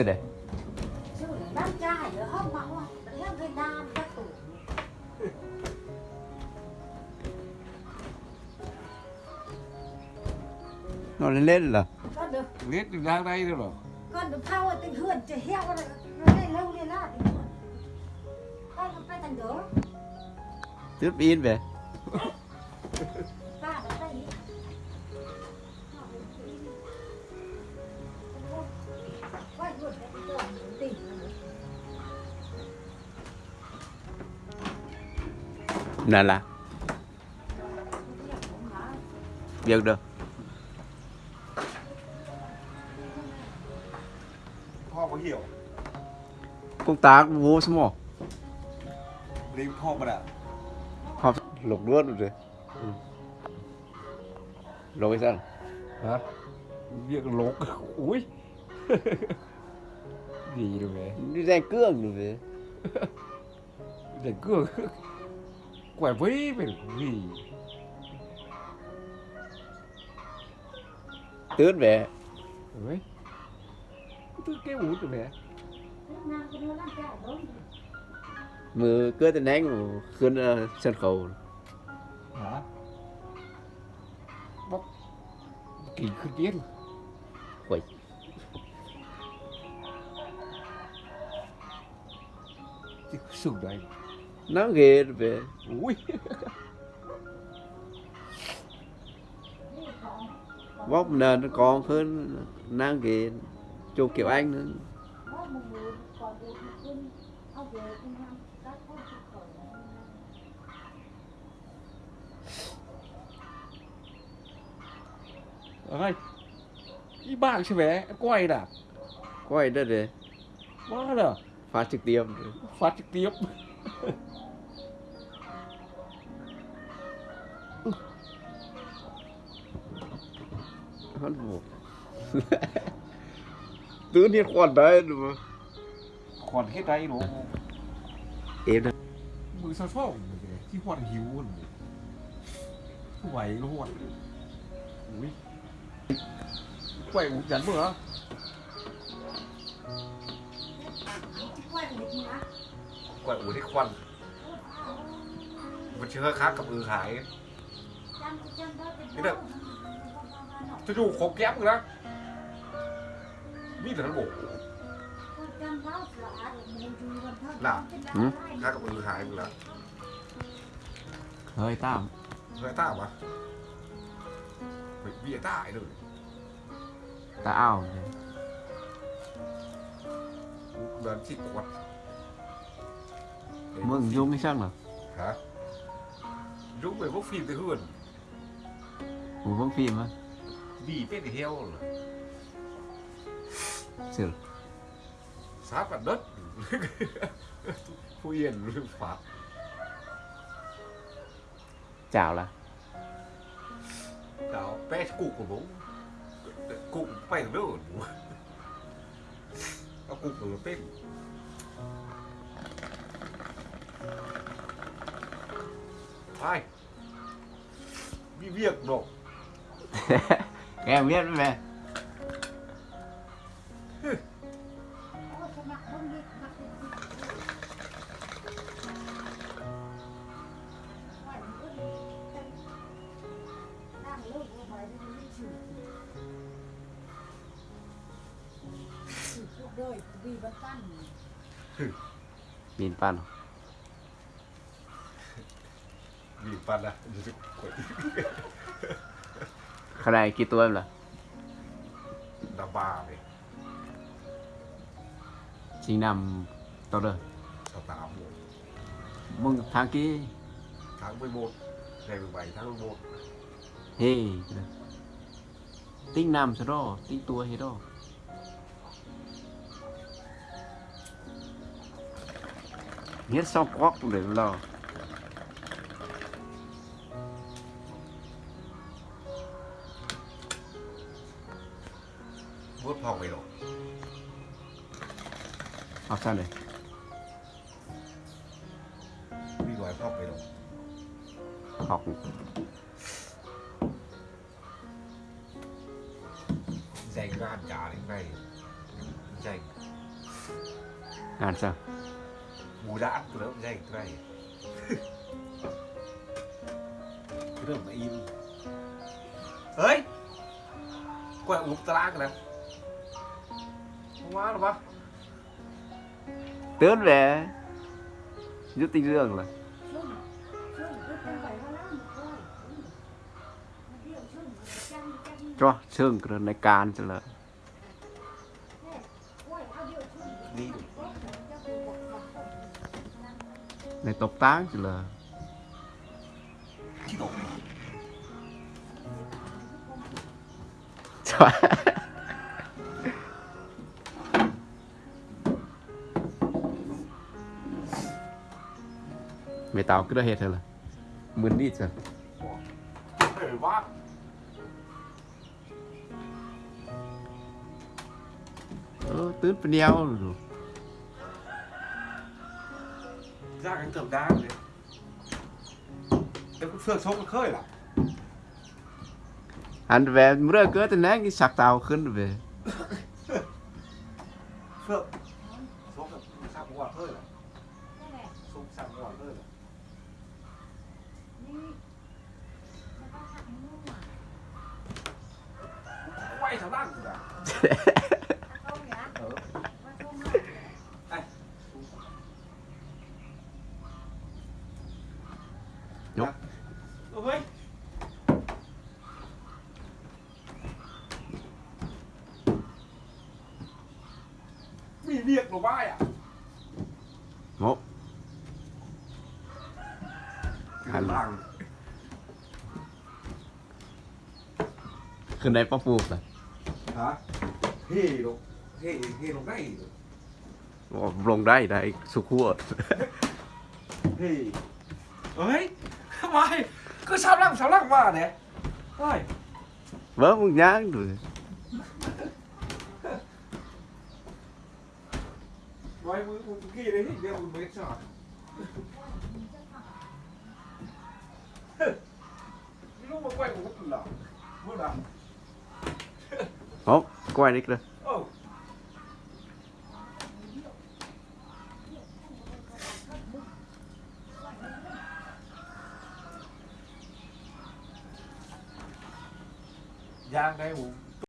sự đấy nó lên lên là lên từ đang đây rồi con được thao tình hưởng trời heo rồi nó lên lâu lên là con phải thành đó tiếp in về นั่นล่ะเบียกเด้อ พ่อcó hiểu กุ๊กตากโว้สมอ Điพ่อmà đã หอบหลกเลือดเลยลงไปสั่น Hả? Việc lột Ui Gì rồi mẹ นี่แรงเกลื้องดูเลย Để cưa Quẻ với phải gì ตื่นไป Đấy Tôi kêu út rồi mẹ Nam cái nó đang chạy đó มือเก quả với về vì tướt về. Với tôi kêu bố về mưa cứ tên đánh khuyên sân khấu. Hả? Bóc kỳ khuyên tiến quậy. Sụp đây Não ghê về, Ui. Vóc nền còn hơn nang ghê. Chu kiểu Anh nữa. Ờ, ơi Ý bạn chứ bé, quay đã Quay đây để Quá rồi Phát trực tiếp. Phát trực tiếp. พันหกตื้อนี่ขวดได้ดูขวดแค่ได้หรอเอฟนะมือซาฟ้องที่ขวดหิวไหวรวดอุ้ยกล้วยอุดยันเมื่อกล้วยอูที่ควันมันเชื้อค้ากับอือหายนี่แบบ จะดูโคกแก๊บเลยนะนี่แต่ทั้งหมด Chăm đó là được một chú gần thôi Nào. ค้าค้ากับอือหายมึงละเฮ้ยตั้มเฮ้ยต้ามะเฮ้ยเบียต้าไอ้เลยตาอ้าวเลยเดินที่ขวดมึงยุ่งไม่ช่างเหรอฮะยุ่งไปพวกฟิล์มไปเฮือนหูเพิ่งฟิล์มมั้ยดีเป็นเฮลเหรอเ Vive de hell. Sim. Sabe, đất. Phú Yên, Pháp. Chào là? Chào, bé cụ của bố. Cụ bé của bố. Nó cụ của bé. Ai? bị việc rồi. nghe biết về nhìn pan không? nhìn pan à? Hraj, kje to je bila? Dabave. Chỉ nằm to đơn. Tháng 8 Mừng tháng kí Tháng 11 Ngày 17 tháng mười một Hề Tính năm sao đó, tính tuổi hết đó Hết sau quốc để lo học sao đây đi ngoài phòng về rồi. Học. Dành gan trả đến này dành ngàn sao? Bù đạn từ đó dành cái này. Cái đó mà im. Ơi! Quẹo ngục ta cái này. Không quá đâu ba tướng về. Giúp tinh dương là cho xương cái này can cho là này, tộc táng cho là Trời. Mẹ tao cứ đó hết rồi là. Mượn đi quá ờ tướng bên nhau rồi ra cái tầm đá em cũng sơ sống khơi là. Anh về mưa cứ tên nãy cái sạc tàu ขึ้น về. Phượng Xuống được sang ngọt hơi là Thế này, Xuống sang ngọt hơi là đi. Người ta sẵn luôn mà. Quay thằng đang rồi à Sẵn không nhỉ? Ờ Qua Xuân mà. Đây Nhúc. Ôi ơi Bị việc nó vai à một Hai lần. Bằngขึ้นได้ป๊อปปูกเลย Hả Hề Heiro. He, Herongai. Oh, Rongai đây, Sukua. He. Ôi, mày cứ sao lắc sao lắc mà nè. Ôi. Vớ một nhãn rồi. mày mày một kia đấy, đeo mày mấy sọt. Lúc mày quay một cái là, vừa làm. Không. อ้ก